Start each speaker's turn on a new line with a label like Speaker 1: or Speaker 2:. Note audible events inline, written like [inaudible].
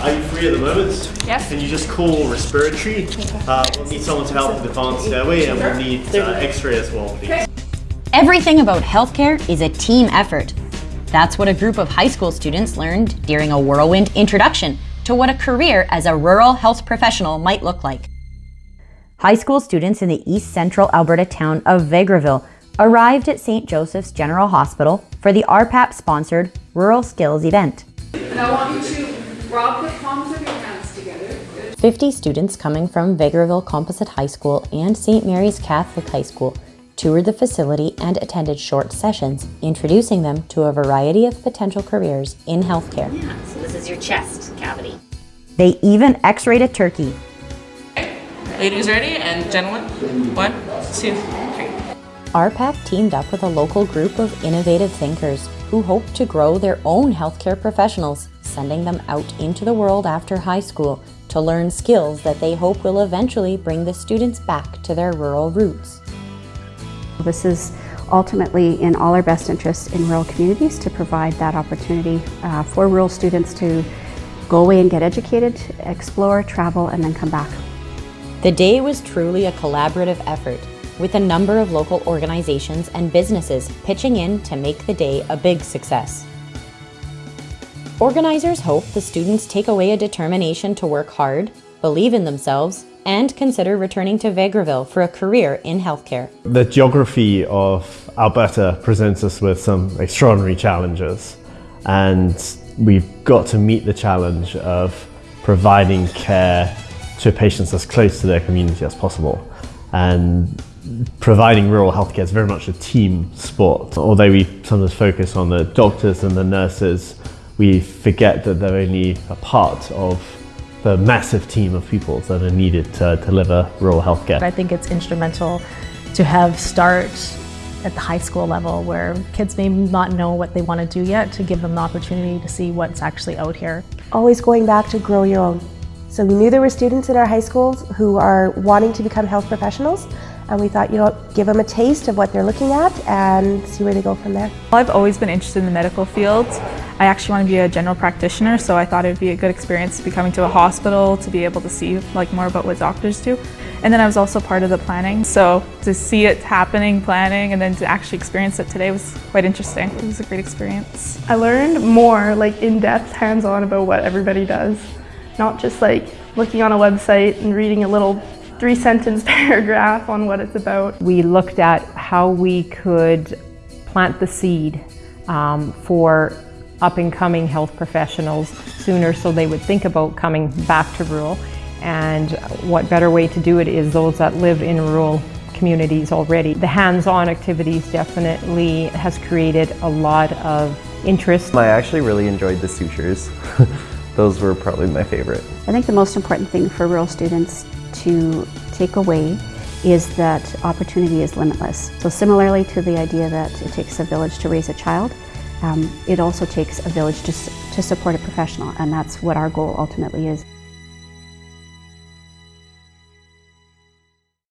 Speaker 1: at the moment.
Speaker 2: Yes.
Speaker 1: Can you just call respiratory? Uh, we'll need someone to help with the advanced airway and we'll need uh, x-ray as well, please.
Speaker 3: Everything about healthcare is a team effort. That's what a group of high school students learned during a whirlwind introduction to what a career as a rural health professional might look like. High school students in the east central Alberta town of Vegreville arrived at St. Joseph's General Hospital for the RPAP sponsored Rural Skills event.
Speaker 2: And I want you to rub the palms of your hands together.
Speaker 3: 50 students coming from Vegreville Composite High School and St. Mary's Catholic High School toured the facility and attended short sessions, introducing them to a variety of potential careers in healthcare.
Speaker 4: Yeah, so this is your chest cavity.
Speaker 3: They even x-rayed a turkey.
Speaker 5: Ladies ready and gentlemen, one, two, three.
Speaker 3: RPAP teamed up with a local group of innovative thinkers who hope to grow their own healthcare professionals, sending them out into the world after high school to learn skills that they hope will eventually bring the students back to their rural roots.
Speaker 6: This is ultimately in all our best interests in rural communities to provide that opportunity uh, for rural students to go away and get educated, explore, travel, and then come back.
Speaker 3: The day was truly a collaborative effort, with a number of local organizations and businesses pitching in to make the day a big success. Organizers hope the students take away a determination to work hard, believe in themselves, and consider returning to Vegreville for a career in healthcare.
Speaker 1: The geography of Alberta presents us with some extraordinary challenges and we've got to meet the challenge of providing care to patients as close to their community as possible. And providing rural healthcare is very much a team sport. Although we sometimes focus on the doctors and the nurses, we forget that they're only a part of the massive team of people that are needed to deliver rural healthcare.
Speaker 7: I think it's instrumental to have start at the high school level where kids may not know what they want to do yet to give them the opportunity to see what's actually out here.
Speaker 8: Always going back to grow your own. So we knew there were students in our high schools who are wanting to become health professionals and we thought, you know, give them a taste of what they're looking at and see where they go from there.
Speaker 9: I've always been interested in the medical field. I actually want to be a general practitioner, so I thought it would be a good experience to be coming to a hospital to be able to see like more about what doctors do. And then I was also part of the planning, so to see it happening, planning, and then to actually experience it today was quite interesting. It was a great experience.
Speaker 10: I learned more like in-depth, hands-on about what everybody does, not just like looking on a website and reading a little three sentence [laughs] paragraph on what it's about.
Speaker 11: We looked at how we could plant the seed um, for up and coming health professionals sooner so they would think about coming back to rural. And what better way to do it is those that live in rural communities already. The hands-on activities definitely has created a lot of interest.
Speaker 12: I actually really enjoyed the sutures. [laughs] Those were probably my favorite.
Speaker 6: I think the most important thing for rural students to take away is that opportunity is limitless. So similarly to the idea that it takes a village to raise a child, um, it also takes a village to, to support a professional and that's what our goal ultimately is.